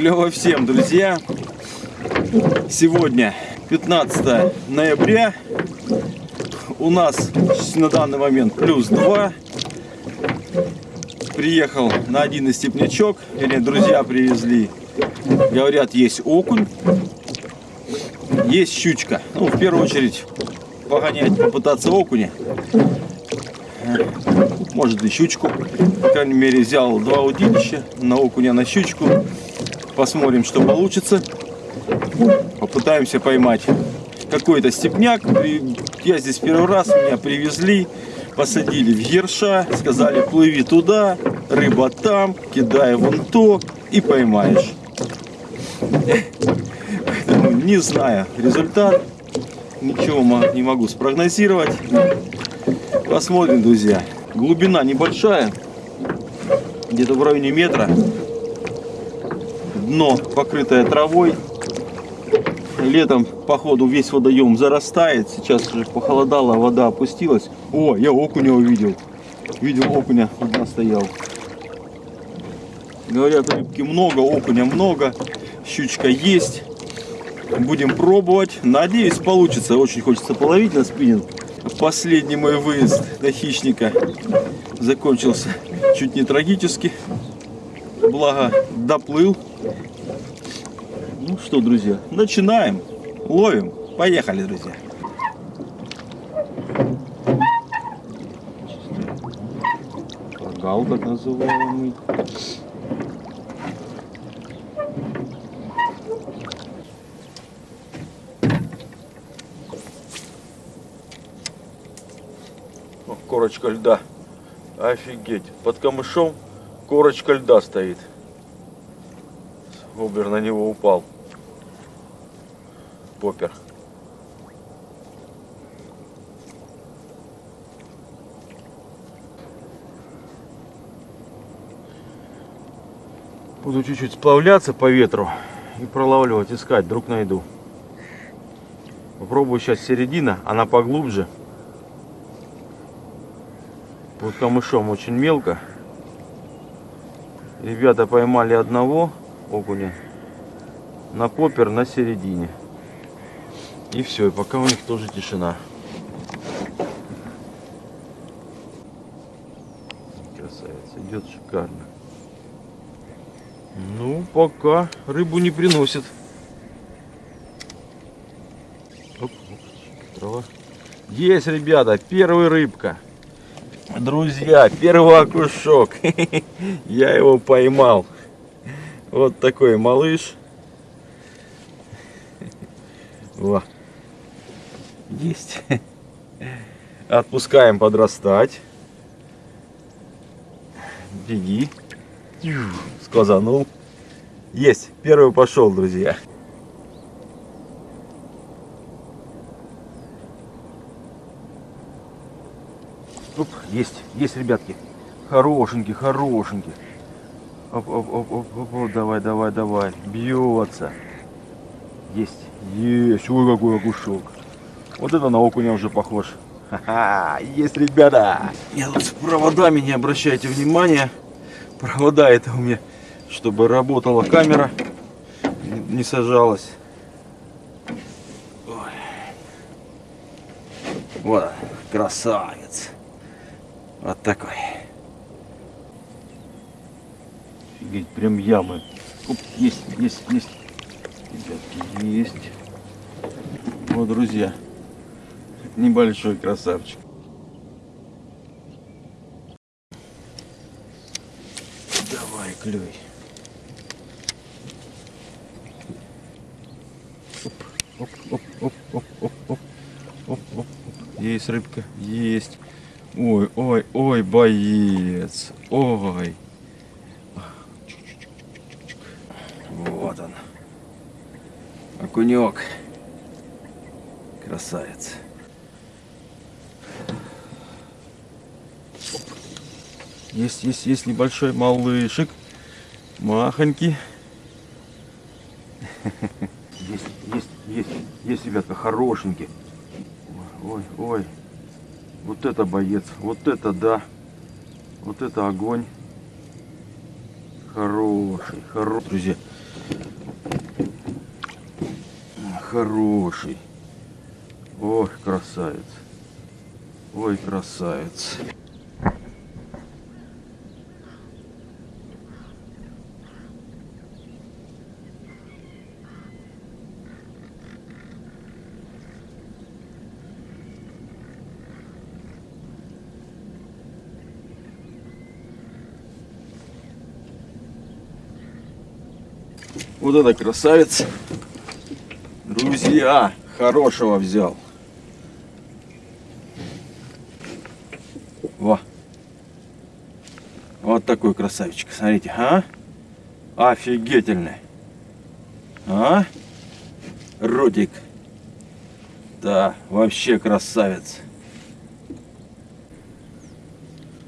Клево всем, друзья. Сегодня 15 ноября. У нас на данный момент плюс 2. Приехал на один из степнячок. Или друзья привезли. Говорят, есть окунь. Есть щучка. Ну, в первую очередь, погонять, попытаться окуня. Может и щучку. По крайней мере, взял два удилища. На окуня, на щучку. Посмотрим, что получится. Попытаемся поймать какой-то степняк. Я здесь первый раз, меня привезли, посадили в ерша, сказали, плыви туда, рыба там, кидай вон то и поймаешь. Не знаю результат, ничего не могу спрогнозировать. Посмотрим, друзья. Глубина небольшая, где-то в районе метра дно покрытое травой. Летом, походу, весь водоем зарастает. Сейчас уже похолодало, вода опустилась. О, я окуня увидел. Видел окуня, у стоял. Говорят, рыбки много, окуня много. Щучка есть. Будем пробовать. Надеюсь, получится. Очень хочется половить на спиннинг. Последний мой выезд на хищника закончился чуть не трагически. Благо, доплыл. Ну что, друзья, начинаем. Ловим. Поехали, друзья. Прогал, так называемый. Корочка льда. Офигеть. Под камышом корочка льда стоит. Обер на него упал. Попер. Буду чуть-чуть сплавляться по ветру и пролавливать, искать, вдруг найду. Попробую сейчас середина, она поглубже. Под камышом очень мелко. Ребята поймали одного окуня на попер на середине. И все, и пока у них тоже тишина. Красавец, идет шикарно. Ну, пока рыбу не приносит. Есть, ребята, первая рыбка. Друзья, первый окушок. Я его поймал. Вот такой малыш. Во. Есть. Отпускаем подрастать. Беги. Сказанул. Есть. Первый пошел, друзья. Оп, есть, есть, ребятки. Хорошенький, хорошенький. Оп, оп, оп, оп, оп, оп, давай, давай, давай. Бьется. Есть, есть. Ой, какой окушок. Вот это на окуня уже похож. Ха-ха, есть, ребята. Я тут с проводами, не обращайте внимания. Провода это у меня, чтобы работала камера, не сажалась. Ой. Вот, красавец. Вот такой. Офигеть, прям ямы. Оп, есть, есть, есть. Ребятки, есть. Вот, друзья, небольшой красавчик. Давай, клюй. Оп, оп, оп, оп, оп, оп, оп, оп, оп. Есть рыбка, есть. Ой, ой, ой, боец. Ой. Вот он. Окунек. Красавец. Есть, есть, есть небольшой малышек. Махонький. Есть, есть, есть, есть, ребятка, хорошенький. Ой, ой. Вот это боец. Вот это да. Вот это огонь. Хороший, хороший, друзья. Хороший. Ой, красавец. Ой, красавец. Вот это красавец. Друзья, хорошего взял. Во. Вот такой красавчик. Смотрите, а? Офигительный. А? Ротик. Да, вообще красавец.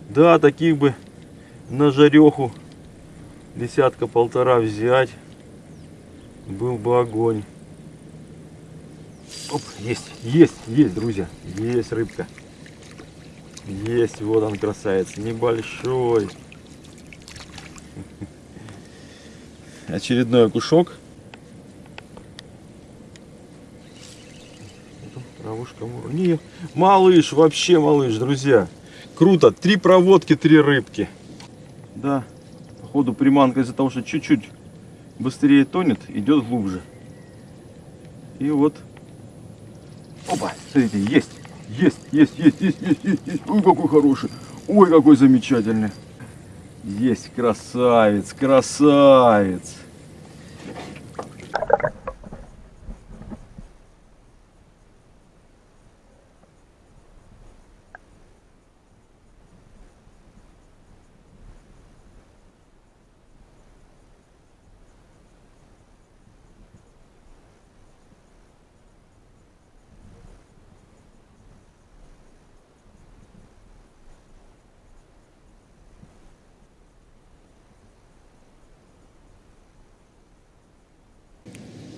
Да, таких бы на жареху десятка-полтора взять. Был бы огонь. Оп, есть, есть, есть, друзья. Есть рыбка. Есть, вот он красавец. Небольшой. Очередной окушок. Травушка. Не, малыш, вообще малыш, друзья. Круто. Три проводки, три рыбки. Да, походу приманка из-за того, что чуть-чуть быстрее тонет, идет глубже. И вот. Опа, смотрите, есть. Есть, есть, есть, есть, есть, есть, есть. Ой, какой хороший. Ой, какой замечательный. Есть, красавец, красавец.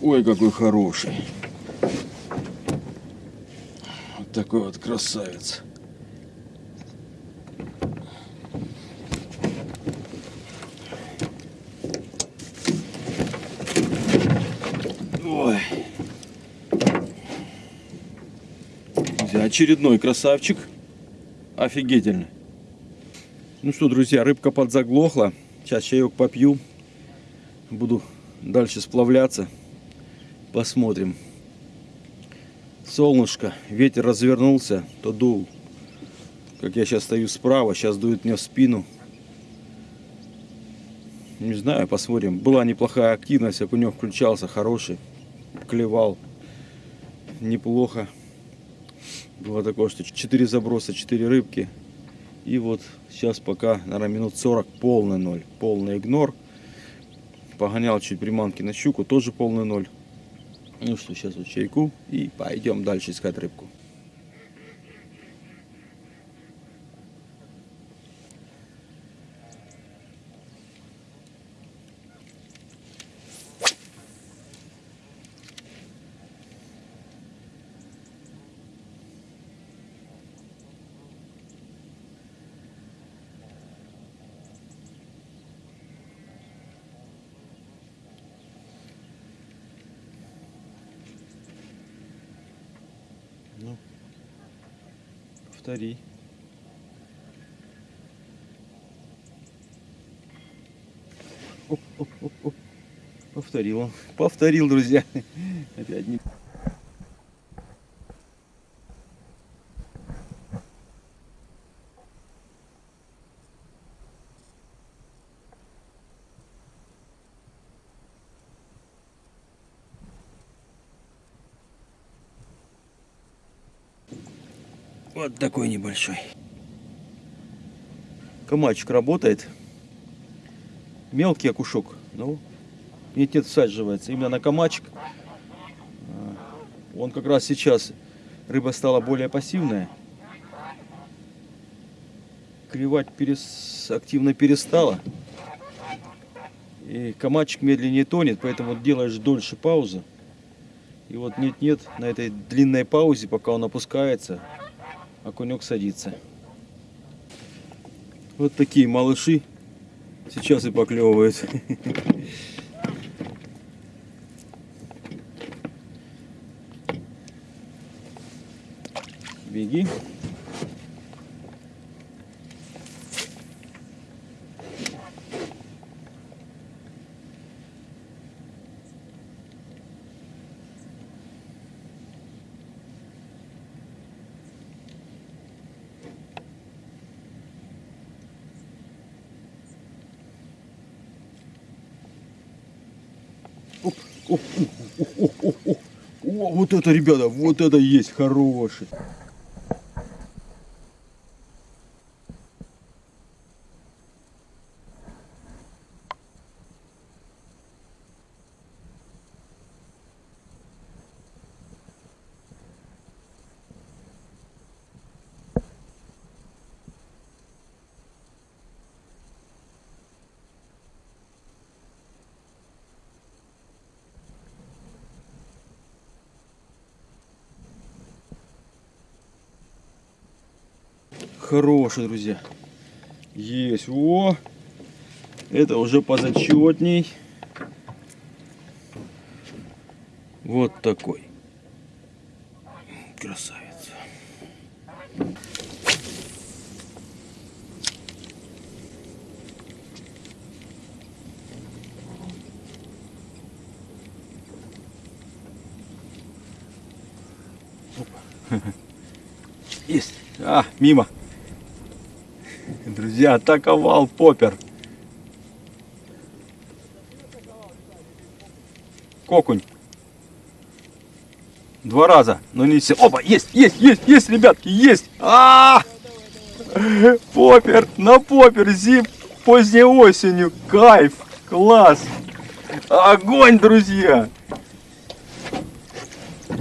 Ой, какой хороший. Вот такой вот красавец. Ой. Очередной красавчик. Офигительный. Ну что, друзья, рыбка подзаглохла. Сейчас чаек попью. Буду дальше сплавляться. Посмотрим. Солнышко, ветер развернулся, то дул. Как я сейчас стою справа, сейчас дует мне в спину. Не знаю, посмотрим. Была неплохая активность, окунек включался, хороший. Клевал. Неплохо. Было такое, что 4 заброса, 4 рыбки. И вот сейчас пока, наверное, минут 40 полный ноль. Полный игнор. Погонял чуть приманки на щуку, тоже полный ноль. Ну что, сейчас вот чайку и пойдем дальше искать рыбку. Повтори. Оп, оп, оп, оп. Повторил он. Повторил, друзья. Опять не... Вот такой небольшой. Камачек работает. Мелкий окушок. Ну, нет, всаживается. Именно на камачек. А, он как раз сейчас рыба стала более пассивная. Клевать перес... активно перестала. И камачек медленнее тонет, поэтому делаешь дольше паузы. И вот нет-нет, на этой длинной паузе, пока он опускается, а окунек садится. Вот такие малыши сейчас и поклевывают. Беги. Оп, оп, оп, оп, оп. О, вот это, ребята, вот это есть хороший. Хороший, друзья. Есть. О! Это уже позачетней. Вот такой. Красавец. Есть. А, мимо. Друзья, атаковал попер. Кокунь. Два раза, но не все. Опа, есть, есть, есть, есть, ребятки, есть. А, -а, -а! Попер, на попер, зим поздней осенью. Кайф, класс. Огонь, друзья.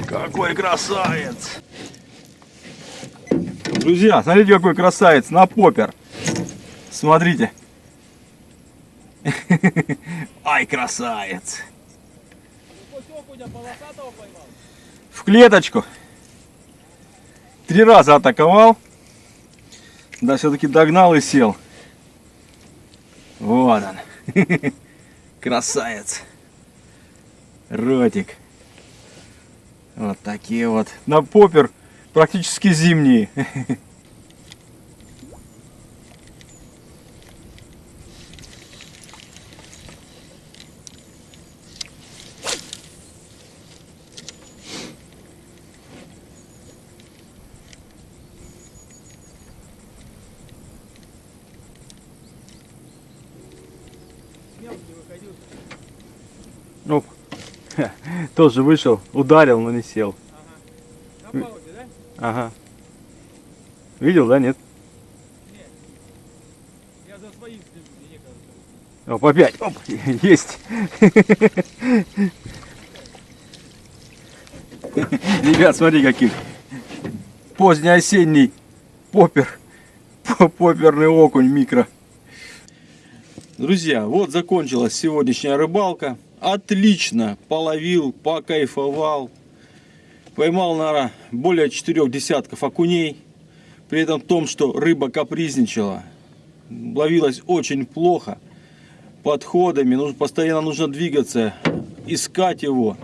Какой красавец. Друзья, смотрите, какой красавец на попер. Смотрите. Ай, красавец. В клеточку. Три раза атаковал. Да, все-таки догнал и сел. Вот он. Красавец. Ротик. Вот такие вот. На попер практически зимние. Оп. Тоже вышел, ударил, но не сел. Ага. Ага. Видел, да, нет? Нет. Я за своим слежу, мне кажется. Оп, опять. Оп, есть. Ребят, смотри каких. Позднеосенний попер. Поперный окунь микро. Друзья, вот закончилась сегодняшняя рыбалка. Отлично половил, покайфовал. Поймал, наверное, более четырех десятков окуней. При этом том, что рыба капризничала. Ловилась очень плохо. Подходами. Нужно, постоянно нужно двигаться. Искать его.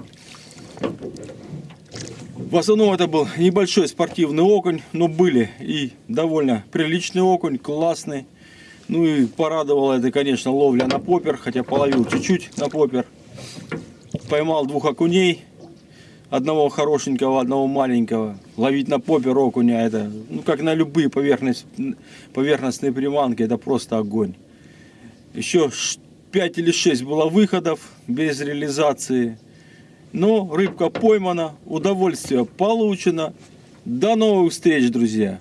В основном это был небольшой спортивный окунь. Но были и довольно приличный окунь. Классный. Ну и порадовало это, конечно, ловля на попер. Хотя половил чуть-чуть на попер. Поймал двух окуней одного хорошенького, одного маленького. Ловить на попе окуня, это, ну, как на любые поверхность, поверхностные приманки, это просто огонь. Еще 5 или 6 было выходов без реализации. Но рыбка поймана, удовольствие получено. До новых встреч, друзья!